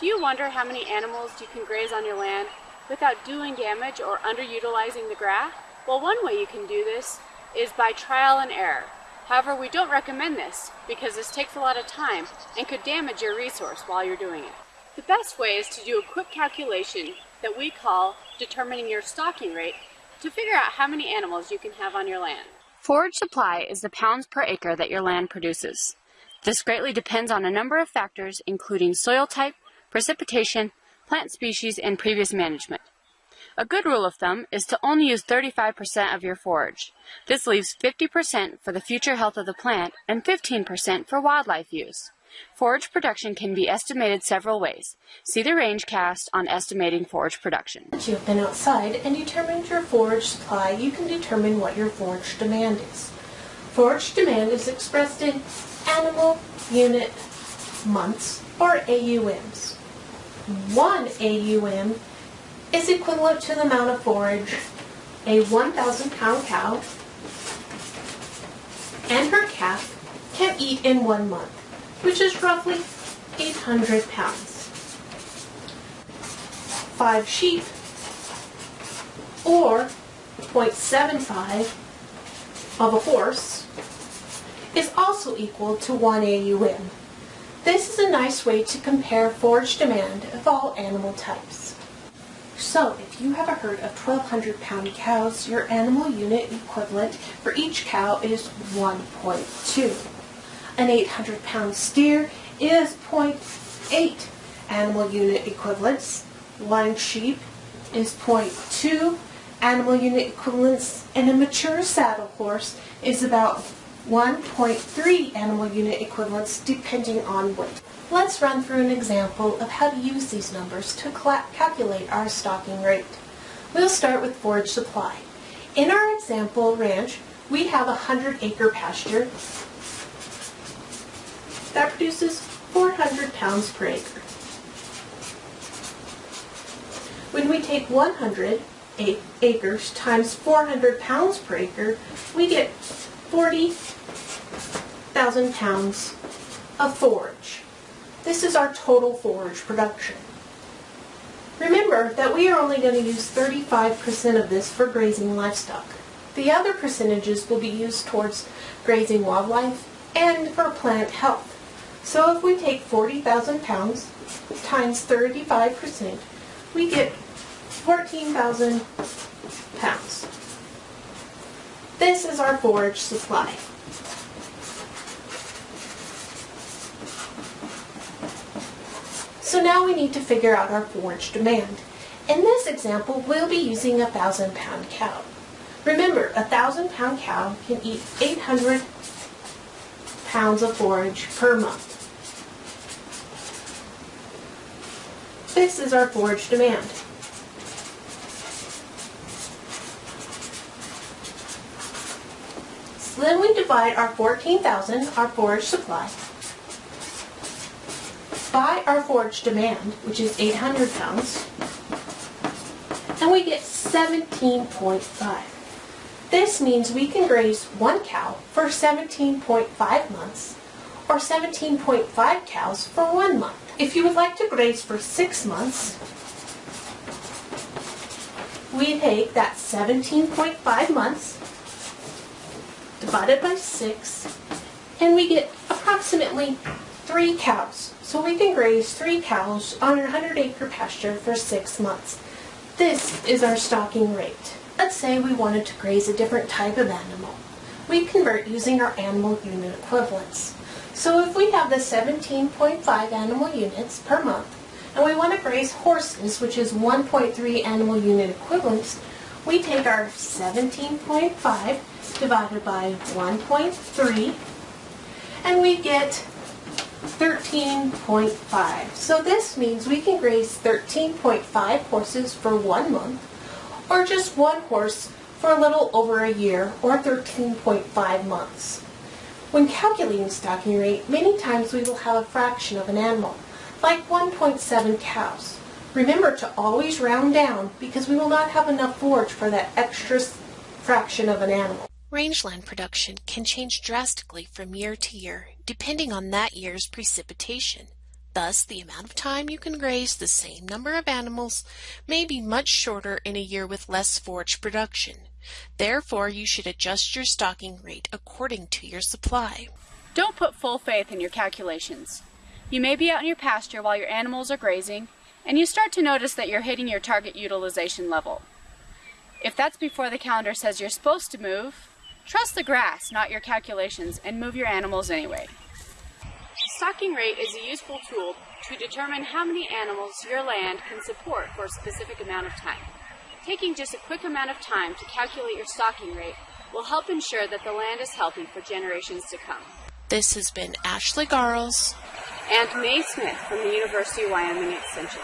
Do you wonder how many animals you can graze on your land without doing damage or underutilizing the grass? Well, one way you can do this is by trial and error. However, we don't recommend this because this takes a lot of time and could damage your resource while you're doing it. The best way is to do a quick calculation that we call determining your stocking rate to figure out how many animals you can have on your land. Forage supply is the pounds per acre that your land produces. This greatly depends on a number of factors including soil type, precipitation, plant species, and previous management. A good rule of thumb is to only use 35% of your forage. This leaves 50% for the future health of the plant and 15% for wildlife use. Forage production can be estimated several ways. See the range cast on estimating forage production. Once you have been outside and determined your forage supply, you can determine what your forage demand is. Forage demand is expressed in animal unit months or AUMs. One AUM is equivalent to the amount of forage a 1,000 pound cow and her calf can eat in one month which is roughly 800 pounds. Five sheep, or 0.75 of a horse, is also equal to 1 AUM. This is a nice way to compare forage demand of all animal types. So, if you have a herd of 1,200 pound cows, your animal unit equivalent for each cow is 1.2. An 800 pound steer is 0.8 animal unit equivalents. One sheep is 0.2 animal unit equivalents and a mature saddle horse is about 1.3 animal unit equivalents depending on weight. Let's run through an example of how to use these numbers to calculate our stocking rate. We'll start with forage supply. In our example ranch, we have a 100 acre pasture that produces 400 pounds per acre. When we take 100 acres times 400 pounds per acre, we get 40,000 pounds of forage. This is our total forage production. Remember that we are only going to use 35% of this for grazing livestock. The other percentages will be used towards grazing wildlife and for plant health. So if we take 40,000 pounds times 35%, we get 14,000 pounds. This is our forage supply. So now we need to figure out our forage demand. In this example, we'll be using a 1,000 pound cow. Remember, a 1,000 pound cow can eat 800 pounds of forage per month. This is our forage demand. So then we divide our 14,000, our forage supply, by our forage demand, which is 800 pounds, and we get 17.5. This means we can graze one cow for 17.5 months or 17.5 cows for one month. If you would like to graze for six months, we take that 17.5 months divided by six, and we get approximately three cows. So we can graze three cows on our 100 acre pasture for six months. This is our stocking rate. Let's say we wanted to graze a different type of animal. We convert using our animal unit equivalents. So if we have the 17.5 animal units per month, and we want to graze horses, which is 1.3 animal unit equivalents, we take our 17.5 divided by 1.3, and we get 13.5. So this means we can graze 13.5 horses for one month, or just one horse for a little over a year, or 13.5 months. When calculating stocking rate, many times we will have a fraction of an animal, like 1.7 cows. Remember to always round down because we will not have enough forage for that extra fraction of an animal. Rangeland production can change drastically from year to year depending on that year's precipitation, Thus, the amount of time you can graze the same number of animals may be much shorter in a year with less forage production. Therefore, you should adjust your stocking rate according to your supply. Don't put full faith in your calculations. You may be out in your pasture while your animals are grazing, and you start to notice that you're hitting your target utilization level. If that's before the calendar says you're supposed to move, trust the grass, not your calculations, and move your animals anyway. Stocking rate is a useful tool to determine how many animals your land can support for a specific amount of time. Taking just a quick amount of time to calculate your stocking rate will help ensure that the land is healthy for generations to come. This has been Ashley Garelts and Mae Smith from the University of Wyoming Extension.